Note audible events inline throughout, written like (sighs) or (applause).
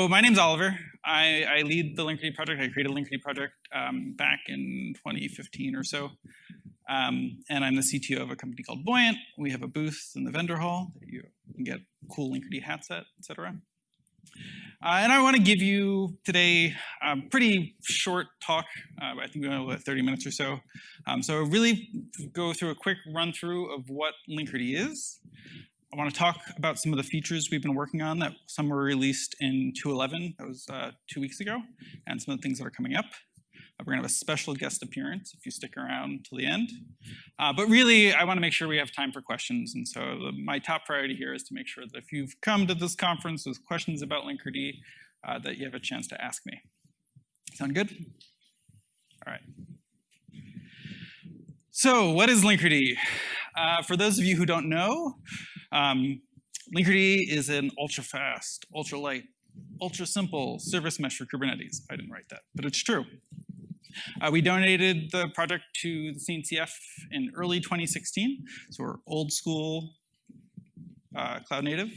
So my name's Oliver. I, I lead the Linkerd project. I created Linkerd project um, back in 2015 or so. Um, and I'm the CTO of a company called Buoyant. We have a booth in the vendor hall that you can get cool Linkerd hats at, etc. Uh, and I want to give you today a pretty short talk. Uh, I think we have about 30 minutes or so. Um, so really go through a quick run through of what Linkerd is. I want to talk about some of the features we've been working on that some were released in 2.11, that was uh, two weeks ago, and some of the things that are coming up. Uh, we're going to have a special guest appearance if you stick around till the end. Uh, but really, I want to make sure we have time for questions. And so the, my top priority here is to make sure that if you've come to this conference with questions about Linkerd, uh, that you have a chance to ask me. Sound good? All right. So what is Linkerd? Uh, for those of you who don't know, um, Linkerd is an ultra fast, ultra light, ultra simple service mesh for Kubernetes. I didn't write that, but it's true. Uh, we donated the project to the CNCF in early 2016, so we're old school uh, cloud native.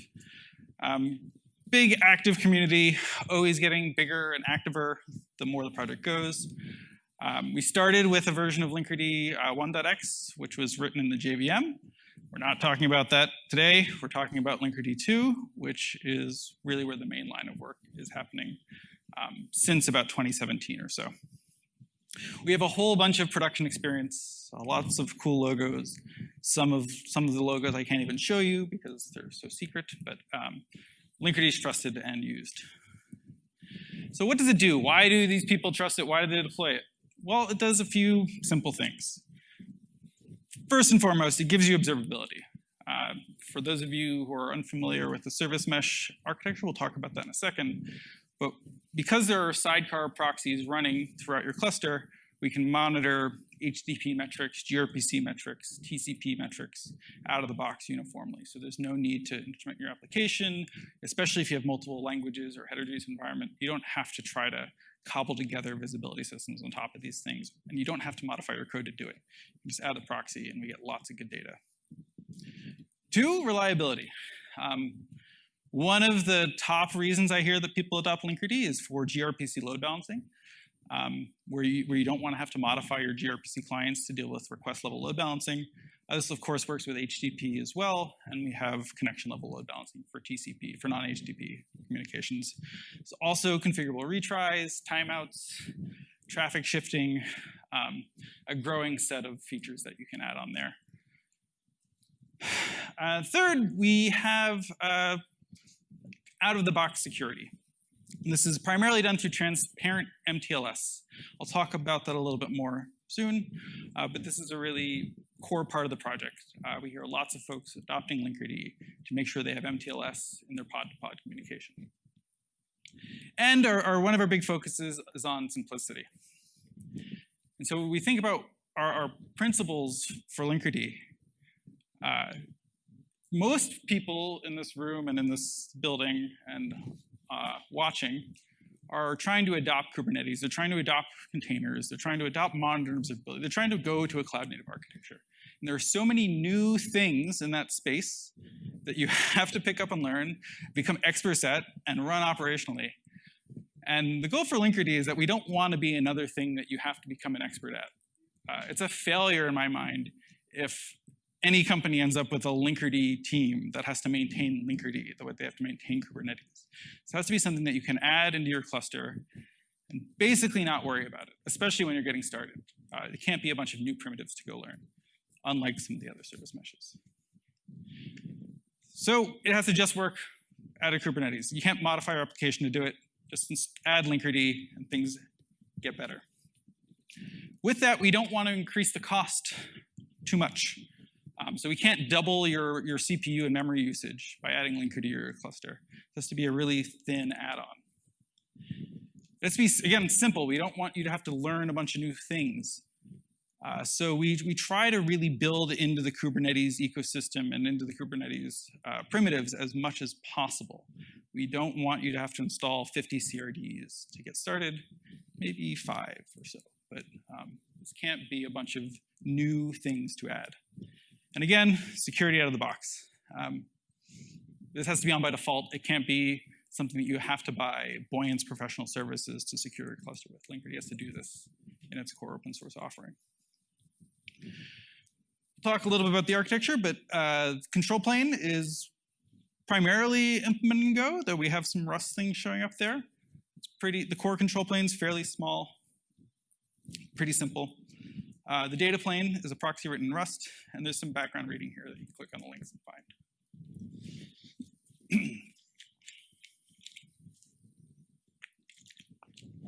Um, big active community, always getting bigger and activer the more the project goes. Um, we started with a version of Linkerd uh, 1.x, which was written in the JVM. We're not talking about that today. We're talking about Linkerd 2, which is really where the main line of work is happening um, since about 2017 or so. We have a whole bunch of production experience, uh, lots of cool logos. Some of some of the logos I can't even show you because they're so secret, but um, Linkerd is trusted and used. So what does it do? Why do these people trust it? Why do they deploy it? Well, it does a few simple things first and foremost, it gives you observability. Uh, for those of you who are unfamiliar with the service mesh architecture, we'll talk about that in a second. But because there are sidecar proxies running throughout your cluster, we can monitor HTTP metrics, gRPC metrics, TCP metrics out of the box uniformly. So there's no need to instrument your application, especially if you have multiple languages or heterogeneous environment. You don't have to try to cobble together visibility systems on top of these things. And you don't have to modify your code to do it. You just add the proxy and we get lots of good data. Two, reliability. Um, one of the top reasons I hear that people adopt Linkerd is for gRPC load balancing, um, where, you, where you don't want to have to modify your gRPC clients to deal with request level load balancing. Uh, this, of course, works with HTTP as well, and we have connection level load balancing for TCP, for non-HTTP communications. It's also configurable retries, timeouts, traffic shifting, um, a growing set of features that you can add on there. (sighs) Uh, third, we have uh, out-of-the-box security. This is primarily done through transparent MTLS. I'll talk about that a little bit more soon, uh, but this is a really core part of the project. Uh, we hear lots of folks adopting Linkerd to make sure they have MTLS in their pod-to-pod -pod communication. And our, our, one of our big focuses is on simplicity. And so we think about our, our principles for Linkerd, uh, most people in this room and in this building and uh, watching are trying to adopt Kubernetes, they're trying to adopt containers, they're trying to adopt modern observability, they're trying to go to a cloud native architecture. And there are so many new things in that space that you (laughs) have to pick up and learn, become experts at, and run operationally. And the goal for Linkerd is that we don't want to be another thing that you have to become an expert at. Uh, it's a failure in my mind if any company ends up with a Linkerd team that has to maintain Linkerd the way they have to maintain Kubernetes. So it has to be something that you can add into your cluster and basically not worry about it, especially when you're getting started. Uh, it can't be a bunch of new primitives to go learn, unlike some of the other service meshes. So it has to just work out of Kubernetes. You can't modify your application to do it. Just add Linkerd and things get better. With that, we don't want to increase the cost too much. Um, so we can't double your, your CPU and memory usage by adding Linkerd to your cluster. It has to be a really thin add-on. Let's be, again, simple. We don't want you to have to learn a bunch of new things. Uh, so we, we try to really build into the Kubernetes ecosystem and into the Kubernetes uh, primitives as much as possible. We don't want you to have to install 50 CRDs to get started, maybe five or so. But um, this can't be a bunch of new things to add. And again, security out of the box. Um, this has to be on by default. It can't be something that you have to buy Buoyant's professional services to secure your cluster with. Linkerd has to do this in its core open source offering. Talk a little bit about the architecture, but uh, control plane is primarily implemented in Go, though we have some Rust things showing up there. It's pretty, the core control plane is fairly small, pretty simple. Uh, the data plane is a proxy written in Rust, and there's some background reading here that you can click on the links and find. (clears throat)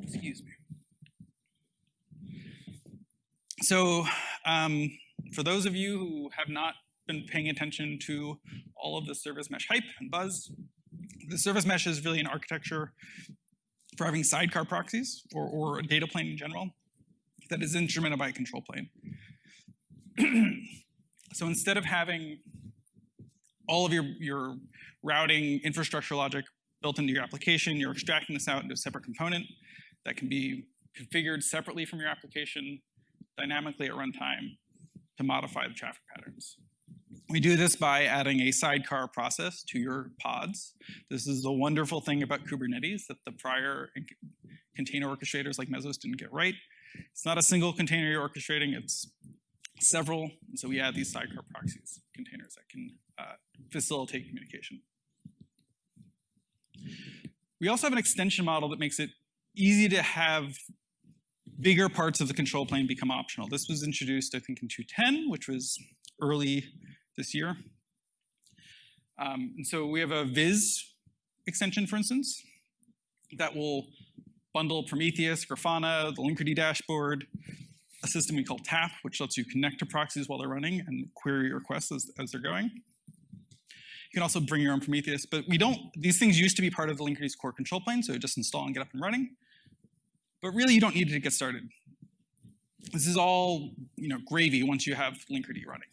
Excuse me. So um, for those of you who have not been paying attention to all of the service mesh hype and buzz, the service mesh is really an architecture for having sidecar proxies or, or a data plane in general that is instrumented by a control plane. (clears throat) so instead of having all of your, your routing infrastructure logic built into your application, you're extracting this out into a separate component that can be configured separately from your application dynamically at runtime to modify the traffic patterns. We do this by adding a sidecar process to your pods. This is the wonderful thing about Kubernetes that the prior container orchestrators like Mesos didn't get right. It's not a single container you're orchestrating, it's several. So we add these sidecar proxies, containers that can uh, facilitate communication. We also have an extension model that makes it easy to have bigger parts of the control plane become optional. This was introduced, I think, in 2.10, which was early this year. Um, and so we have a Viz extension, for instance, that will bundle Prometheus, Grafana, the Linkerd dashboard, a system we call TAP, which lets you connect to proxies while they're running and query requests as, as they're going. You can also bring your own Prometheus, but we don't, these things used to be part of the Linkerd's core control plane, so just install and get up and running. But really, you don't need it to get started. This is all you know, gravy once you have Linkerd running.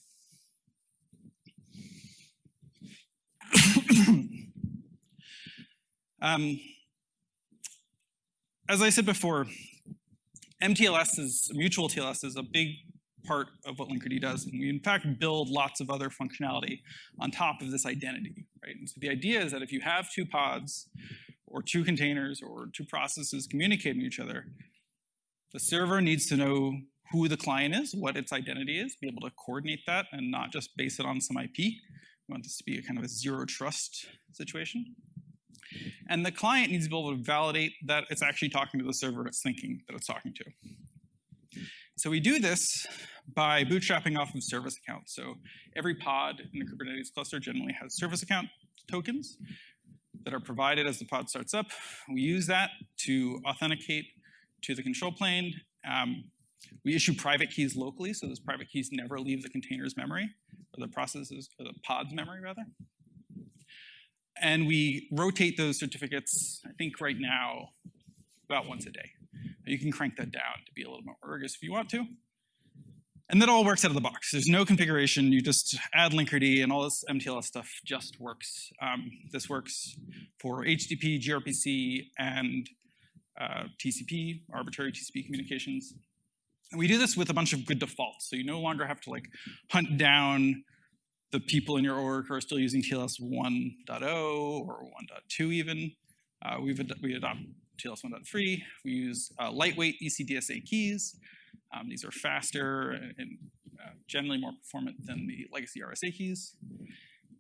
(coughs) um, as I said before, MTLS is, mutual TLS is a big part of what Linkerd does. And we in fact build lots of other functionality on top of this identity, right? And so the idea is that if you have two pods or two containers or two processes communicating each other, the server needs to know who the client is, what its identity is, be able to coordinate that and not just base it on some IP. We want this to be a kind of a zero trust situation. And the client needs to be able to validate that it's actually talking to the server it's thinking that it's talking to. So we do this by bootstrapping off of service accounts. So every pod in the Kubernetes cluster generally has service account tokens that are provided as the pod starts up. We use that to authenticate to the control plane. Um, we issue private keys locally, so those private keys never leave the container's memory, or the processes, or the pod's memory rather. And we rotate those certificates, I think right now, about once a day. You can crank that down to be a little more rigorous if you want to. And that all works out of the box. There's no configuration. You just add Linkerd and all this MTLS stuff just works. Um, this works for HTTP, gRPC, and uh, TCP, arbitrary TCP communications. And we do this with a bunch of good defaults. So you no longer have to like hunt down the people in your org are still using TLS 1.0 or 1.2 even. Uh, we've ad we adopt TLS 1.3. We use uh, lightweight ECDSA keys. Um, these are faster and uh, generally more performant than the legacy RSA keys.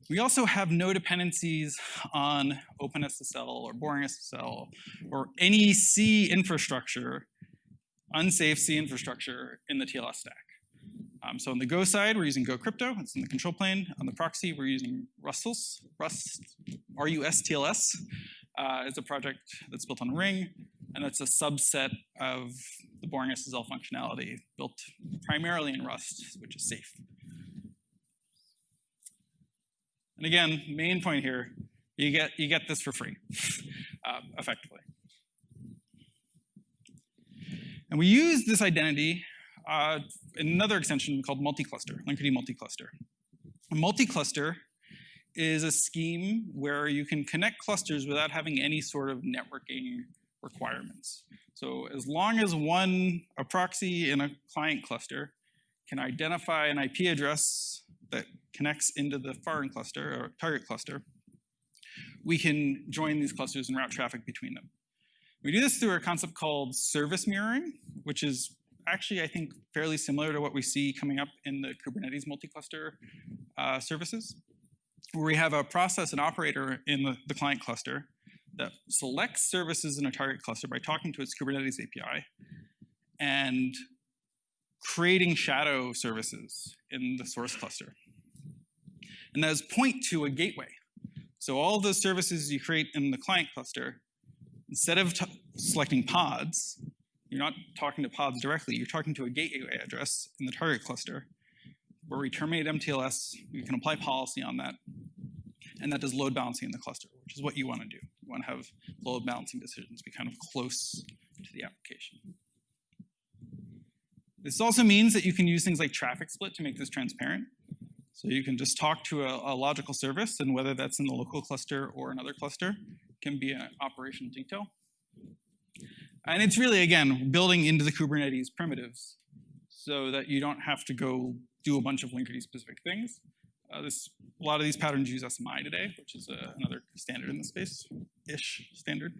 We also have no dependencies on OpenSSL or Boring SSL or any C infrastructure, unsafe C infrastructure in the TLS stack. Um, so on the Go side, we're using Go Crypto. It's in the control plane. On the proxy, we're using Rustls, Rust, R-U-S-T-L-S. Uh, it's a project that's built on Ring, and it's a subset of the boring SSL functionality built primarily in Rust, which is safe. And again, main point here, you get, you get this for free, (laughs) uh, effectively. And we use this identity uh, another extension called multi-cluster, Linkerd multi-cluster. A multi-cluster is a scheme where you can connect clusters without having any sort of networking requirements. So as long as one, a proxy in a client cluster can identify an IP address that connects into the foreign cluster or target cluster, we can join these clusters and route traffic between them. We do this through a concept called service mirroring, which is actually, I think, fairly similar to what we see coming up in the Kubernetes multi-cluster uh, services, where we have a process and operator in the, the client cluster that selects services in a target cluster by talking to its Kubernetes API and creating shadow services in the source cluster. And those point to a gateway. So all those services you create in the client cluster instead of selecting pods, you're not talking to pods directly, you're talking to a gateway address in the target cluster where we terminate MTLS, we can apply policy on that, and that does load balancing in the cluster, which is what you want to do. You want to have load balancing decisions be kind of close to the application. This also means that you can use things like traffic split to make this transparent. So you can just talk to a, a logical service, and whether that's in the local cluster or another cluster, can be an operational detail. And it's really, again, building into the Kubernetes primitives so that you don't have to go do a bunch of Linkerd specific things. Uh, this, a lot of these patterns use SMI today, which is uh, another standard in the space, ish standard.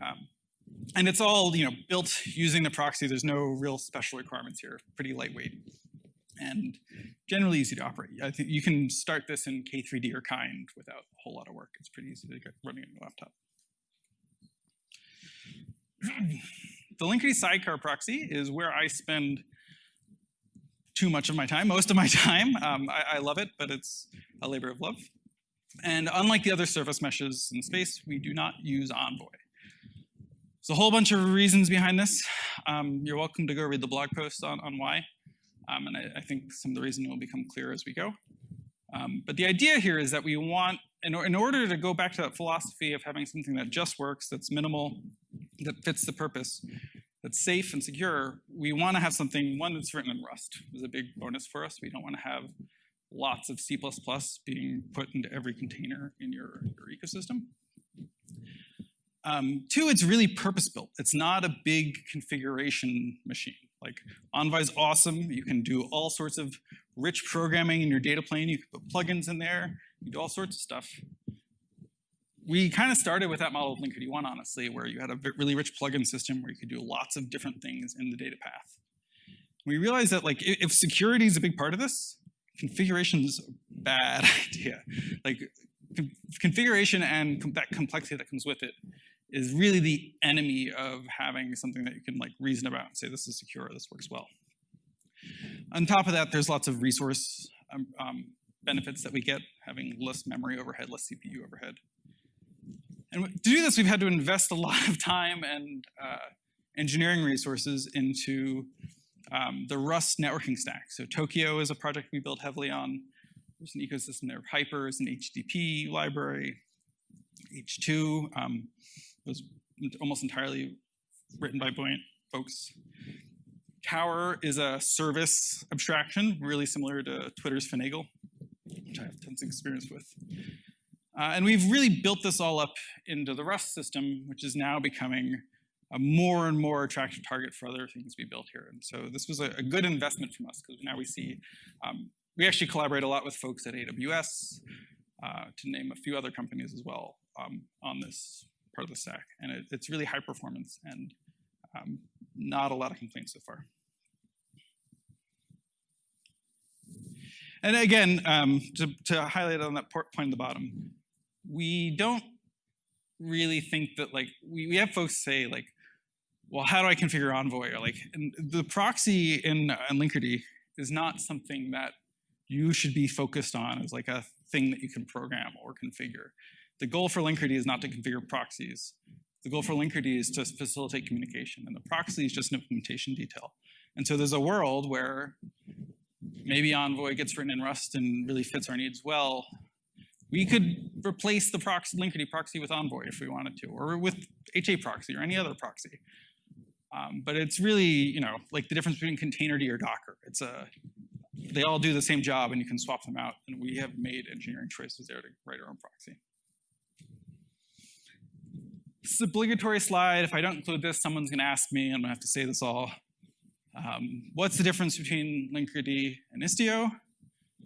Um, and it's all you know built using the proxy. There's no real special requirements here. Pretty lightweight and generally easy to operate. I think you can start this in K3D or Kind without a whole lot of work. It's pretty easy to get running on your laptop. (clears throat) the Linkerd sidecar proxy is where I spend too much of my time, most of my (laughs) time. Um, I, I, love it, but it's a labor of love. And unlike the other service meshes in space, we do not use Envoy. There's a whole bunch of reasons behind this. Um, you're welcome to go read the blog post on, on why. Um, and I, I, think some of the reasoning will become clear as we go. Um, but the idea here is that we want, in, in, order to go back to that philosophy of having something that just works, that's minimal, that fits the purpose, that's safe and secure, we want to have something, one that's written in Rust is a big bonus for us. We don't want to have lots of C++ being put into every container in your, your ecosystem. Um, two, it's really purpose-built. It's not a big configuration machine. Like Envoy's awesome. You can do all sorts of rich programming in your data plane. You can put plugins in there. You do all sorts of stuff. We kind of started with that model of Linkerd 1, honestly, where you had a really rich plugin system where you could do lots of different things in the data path. We realized that like if security is a big part of this, configuration is a bad (laughs) idea. Like configuration and that complexity that comes with it is really the enemy of having something that you can like reason about and say this is secure, this works well. On top of that, there's lots of resource um, um, benefits that we get, having less memory overhead, less CPU overhead. And to do this, we've had to invest a (laughs) lot of time and uh, engineering resources into um, the Rust networking stack. So Tokio is a project we built heavily on. There's an ecosystem there. Hyper is an HTTP library. H2. Um, was almost entirely written by Buoyant folks. Tower is a service abstraction, really similar to Twitter's Finagle, which I have tons of experience with. Uh, and we've really built this all up into the Rust system, which is now becoming a more and more attractive target for other things we built here. And so this was a, a good investment from us because now we see, um, we actually collaborate a lot with folks at AWS, uh, to name a few other companies as well um, on this part of the stack. And it, it's really high performance and um, not a lot of complaints so far. And again, um, to, to, highlight on that point at the bottom, we don't really think that like, we, we have folks say like, well, how do I configure Envoy? Or like, the proxy in, in Linkerd is not something that you should be focused on as like a thing that you can program or configure. The goal for Linkerd is not to configure proxies. The goal for Linkerd is to facilitate communication, and the proxy is just an implementation detail. And so there's a world where maybe Envoy gets written in Rust and really fits our needs well. We could replace the proxy, Linkerd proxy with Envoy if we wanted to, or with HA proxy or any other proxy. Um, but it's really, you know, like the difference between containerd or Docker. It's a, they all do the same job and you can swap them out. And we have made engineering choices there to write our own proxy. This is obligatory slide. If I don't include this, someone's going to ask me. I'm going to have to say this all. Um, what's the difference between Linkerd and Istio?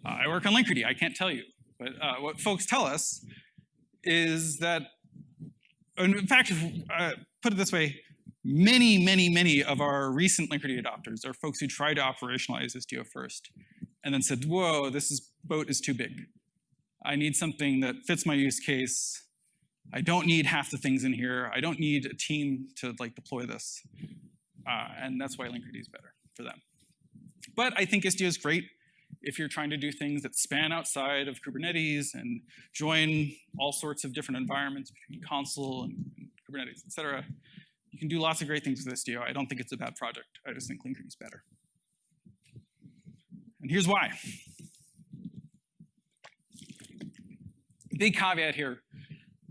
Uh, I work on Linkerd. I can't tell you. But uh, what folks tell us is that, in fact, uh, put it this way, many, many, many of our recent Linkerd adopters are folks who tried to operationalize Istio first and then said, whoa, this is, boat is too big. I need something that fits my use case. I don't need half the things in here. I don't need a team to like deploy this. Uh, and that's why Linkerd is better for them. But I think Istio is great if you're trying to do things that span outside of Kubernetes and join all sorts of different environments between Consul and, and Kubernetes, et cetera. You can do lots of great things with Istio. I don't think it's a bad project. I just think Linkerd is better. And here's why. Big caveat here.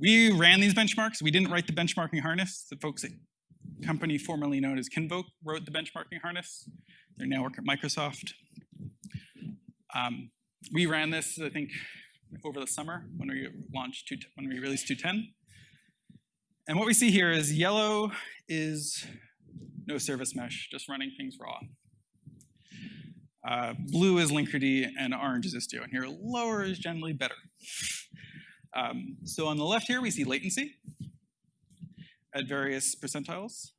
We ran these benchmarks. We didn't write the benchmarking harness. The folks at company formerly known as Kinvolk wrote the benchmarking harness. They're now work at Microsoft. Um, we ran this, I think, over the summer when we launched, two, when we released 210. And what we see here is yellow is no service mesh, just running things raw. Uh, blue is Linkerd and orange is Istio. And here lower is generally better. Um, so on the left here, we see latency at various percentiles.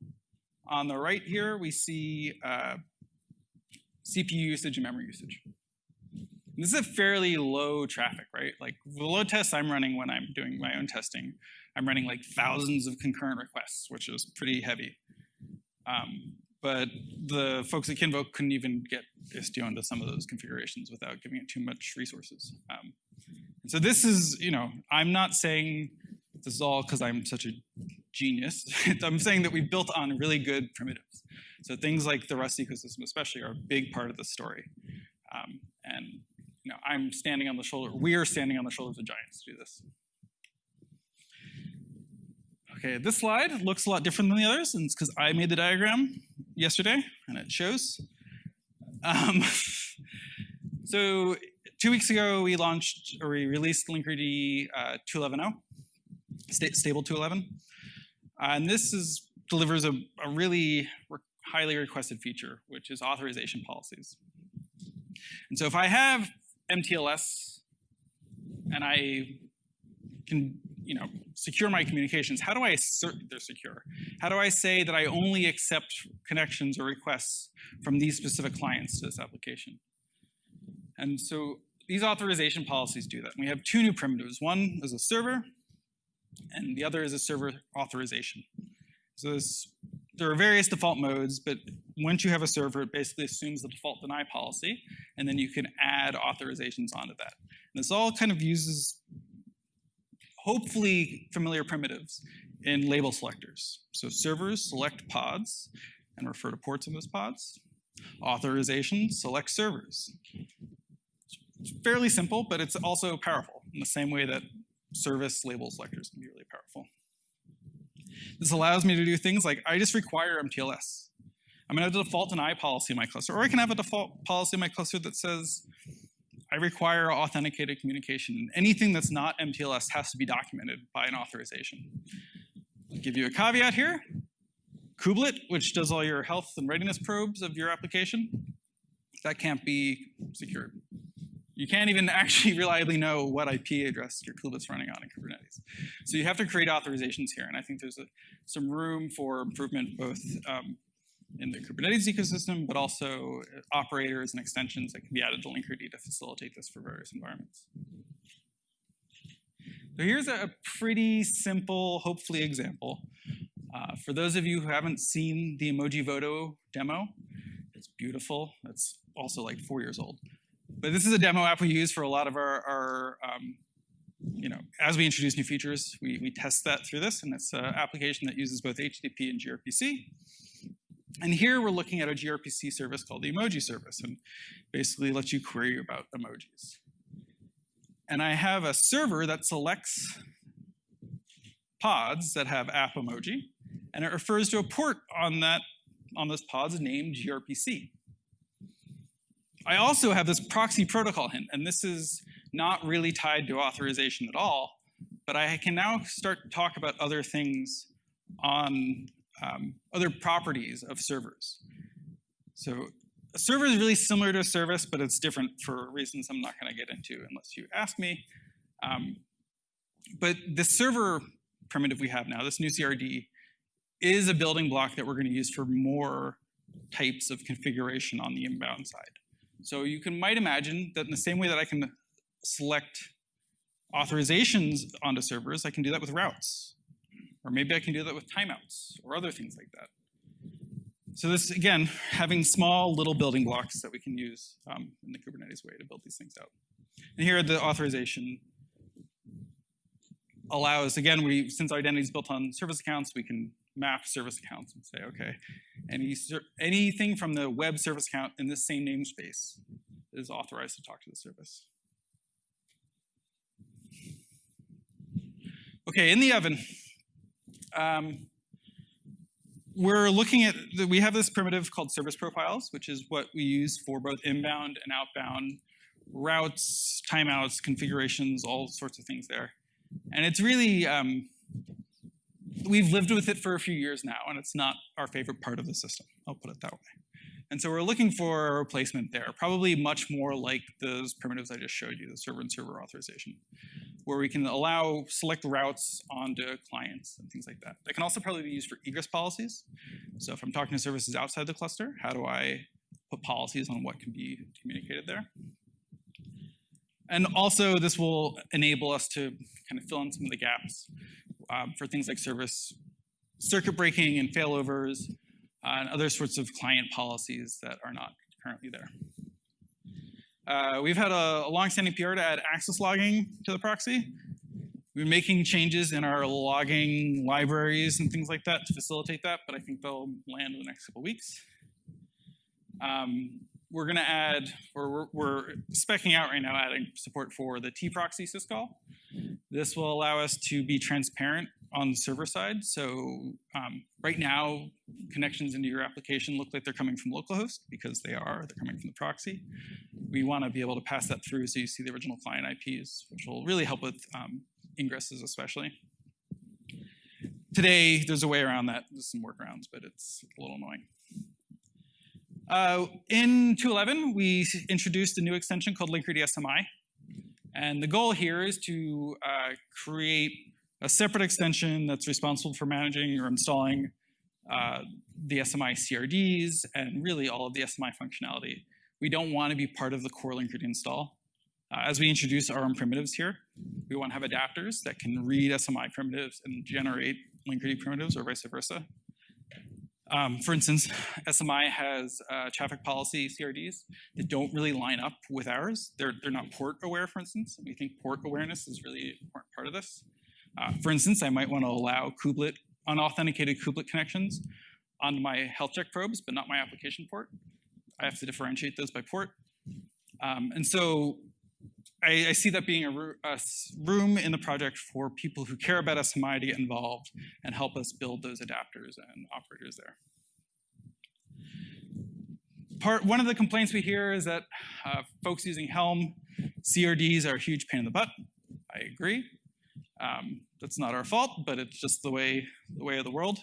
On the right here, we see uh, CPU usage and memory usage. This is a fairly low traffic, right? Like the load tests I'm running when I'm doing my own testing, I'm running like thousands of concurrent requests, which is pretty heavy. Um, but the folks at Kinvolk couldn't even get Istio into some of those configurations without giving it too much resources. Um, so this is, you know, I'm not saying this is all because I'm such a genius. (laughs) I'm saying that we built on really good primitives. So things like the Rust ecosystem especially are a big part of the story. Um, and you know, I'm standing on the shoulder, we are standing on the shoulders of giants to do this. Okay, this slide looks a lot different than the others, and it's because I made the diagram yesterday, and it shows. Um, (laughs) so two weeks ago, we launched, or we released Linkerd uh, 2.11.0, sta stable 2.11. Uh, and this is, delivers a, a really re highly requested feature, which is authorization policies. And so if I have MTLS and I can you know, secure my communications, how do I assert they're secure? How do I say that I only accept connections or requests from these specific clients to this application? And so these authorization policies do that. We have two new primitives. One is a server, and the other is a server authorization. So this, there are various default modes, but once you have a server, it basically assumes the default deny policy, and then you can add authorizations onto that. And this all kind of uses hopefully familiar primitives in label selectors. So servers select pods and refer to ports in those pods. Authorization select servers. It's fairly simple, but it's also powerful in the same way that service label selectors can be really powerful. This allows me to do things like I just require MTLS. I'm going to have a default policy in my cluster, or I can have a default policy in my cluster that says I require authenticated communication. Anything that's not MTLS has to be documented by an authorization. I'll give you a caveat here. Kubelet, which does all your health and readiness probes of your application, that can't be secured. You can't even actually (laughs) reliably know what IP address your kubelet's running on in Kubernetes. So you have to create authorizations here, and I think there's a, some room for improvement both um, in the Kubernetes ecosystem, but also operators and extensions that can be added to Linkerd to facilitate this for various environments. So here's a pretty simple, hopefully, example. Uh, for those of you who haven't seen the Emojivoto demo, it's beautiful. It's also like four years old. But this is a demo app we use for a lot of our, our um, you know, as we introduce new features, we, we test that through this, and it's an application that uses both HTTP and gRPC. And here we're looking at a gRPC service called the emoji service and basically lets you query about emojis. And I have a server that selects pods that have app emoji, and it refers to a port on that on those pods named gRPC. I also have this proxy protocol hint, and this is not really tied to authorization at all, but I can now start to talk about other things on um, other properties of servers. So a server is really similar to a service, but it's different for reasons I'm not going to get into unless you ask me. Um, but the server primitive we have now, this new CRD, is a building block that we're going to use for more types of configuration on the inbound side. So you can might imagine that in the same way that I can select authorizations onto servers, I can do that with routes. Or maybe I can do that with timeouts or other things like that. So this, again, having small little building blocks that we can use um, in the Kubernetes way to build these things out. And here the authorization allows, again, we since identity is built on service accounts, we can map service accounts and say, okay, any anything from the web service account in this same namespace is authorized to talk to the service. Okay, in the oven, um, we're looking at, the, we have this primitive called service profiles, which is what we use for both inbound and outbound routes, timeouts, configurations, all sorts of things there. And it's really, um, we've lived with it for a few years now, and it's not our favorite part of the system. I'll put it that way. And so we're looking for a replacement there, probably much more like those primitives I just showed you, the server and server authorization, where we can allow select routes onto clients and things like that. That can also probably be used for egress policies. So if I'm talking to services outside the cluster, how do I put policies on what can be communicated there? And also this will enable us to kind of fill in some of the gaps um, for things like service circuit breaking and failovers uh, and other sorts of client policies that are not currently there. Uh, we've had a, a long-standing PR to add access logging to the proxy. Been making changes in our logging libraries and things like that to facilitate that, but I think they'll land in the next couple weeks. Um, we're going to add, or we're, we're specking out right now, adding support for the tproxy syscall. This will allow us to be transparent on the server side. So um, right now, connections into your application look like they're coming from localhost because they are. They're coming from the proxy. We want to be able to pass that through so you see the original client IPs, which will really help with um, ingresses especially. Today, there's a way around that. There's some workarounds, but it's a little annoying. Uh, in 2.11, we introduced a new extension called Linkerd SMI. And the goal here is to uh, create a separate extension that's responsible for managing or installing uh, the SMI CRDs and really all of the SMI functionality. We don't want to be part of the core Linkerd install. Uh, as we introduce our own primitives here, we want to have adapters that can read SMI primitives and generate Linkerd primitives or vice versa. Um, for instance, SMI has uh, traffic policy CRDs that don't really line up with ours. They're, they're not port aware, for instance. We think port awareness is really an important part of this. Uh, for instance, I might want to allow kubelet, unauthenticated kubelet connections onto my health check probes, but not my application port. I have to differentiate those by port. Um, and so I, I, see that being a, a, room in the project for people who care about SMI to get involved and help us build those adapters and operators there. Part, one of the complaints we hear is that uh, folks using Helm, CRDs are a huge pain in the butt. I agree. Um, that's not our fault, but it's just the way, the way of the world.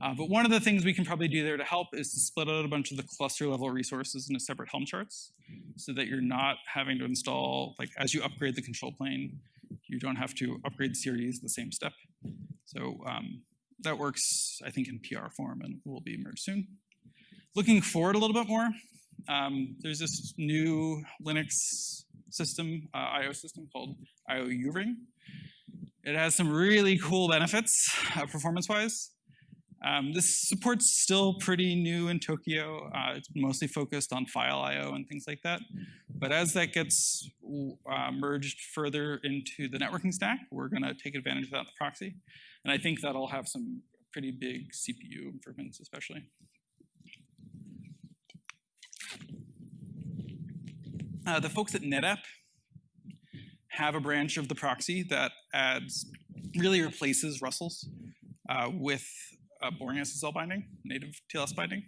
Uh, but one of the things we can probably do there to help is to split out a bunch of the cluster level resources into separate Helm charts so that you're not having to install, like as you upgrade the control plane, you don't have to upgrade CRDs the same step. So um, that works, I think, in PR form and will be merged soon. Looking forward a little bit more, um, there's this new Linux system, uh, IO system called IO Uring. It has some really cool benefits uh, performance-wise. Um, this support's still pretty new in Tokio. Uh, it's mostly focused on file I.O. and things like that. But as that gets uh, merged further into the networking stack, we're going to take advantage of that proxy. And I think that'll have some pretty big CPU improvements, especially. Uh, the folks at NetApp have a branch of the proxy that adds, really replaces Rustls uh, with uh, boring SSL binding, native TLS binding.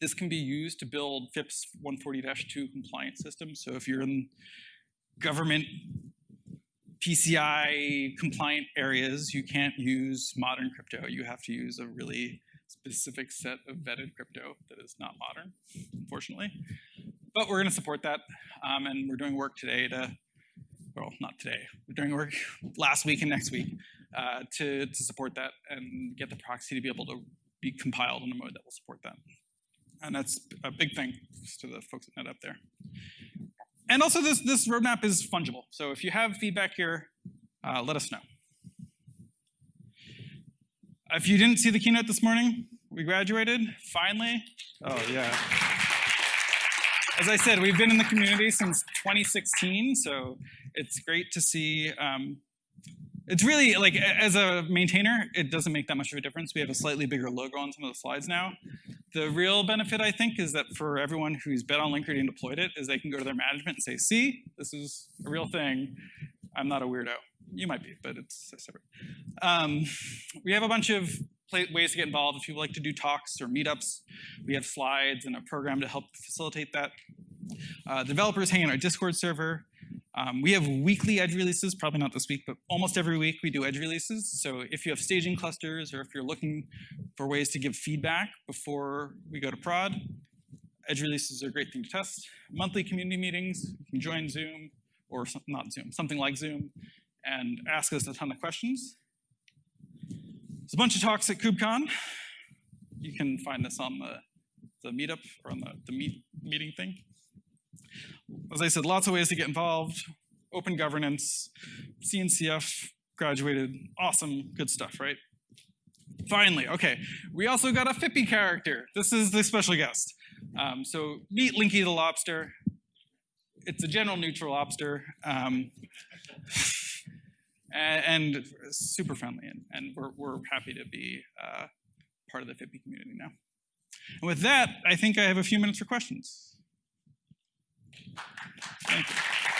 This can be used to build FIPS 140-2 compliant systems. So if you're in government PCI compliant areas, you can't use modern crypto. You have to use a really specific set of vetted crypto that is not modern, unfortunately. But we're going to support that, um, and we're doing work today to, well, not today. We're doing work last week and next week uh, to to support that and get the proxy to be able to be compiled in a mode that will support that. And that's a big thing to the folks at NetApp there. And also, this this roadmap is fungible. So if you have feedback here, uh, let us know. If you didn't see the keynote this morning, we graduated, finally. Oh, yeah. As I said, we've been in the community since 2016, so it's great to see. Um, it's really, like, as a maintainer, it doesn't make that much of a difference. We have a slightly bigger logo on some of the slides now. The real benefit, I think, is that for everyone who's bet on Linkerd and deployed it, is they can go to their management and say, see, this is a real thing. I'm not a weirdo. You might be, but it's separate. Um, we have a bunch of ways to get involved. If you like to do talks or meetups, we have slides and a program to help facilitate that. Uh, developers hang in our Discord server. Um, we have weekly edge releases, probably not this week, but almost every week we do edge releases. So if you have staging clusters or if you're looking for ways to give feedback before we go to prod, edge releases are a great thing to test. Monthly community meetings, you can join Zoom, or some, not Zoom, something like Zoom, and ask us a ton of questions. There's a bunch of talks at KubeCon. You can find this on the, the meetup or on the, the meet, meeting thing. As I said, lots of ways to get involved. Open governance, CNCF graduated, awesome, good stuff, right? Finally, okay, we also got a Phippy character. This is the special guest. Um, so meet Linky the Lobster. It's a general neutral lobster. Um, (laughs) and, super friendly, and, and we're, we're happy to be uh, part of the Phippy community now. And with that, I think I have a few minutes for questions. Thank you.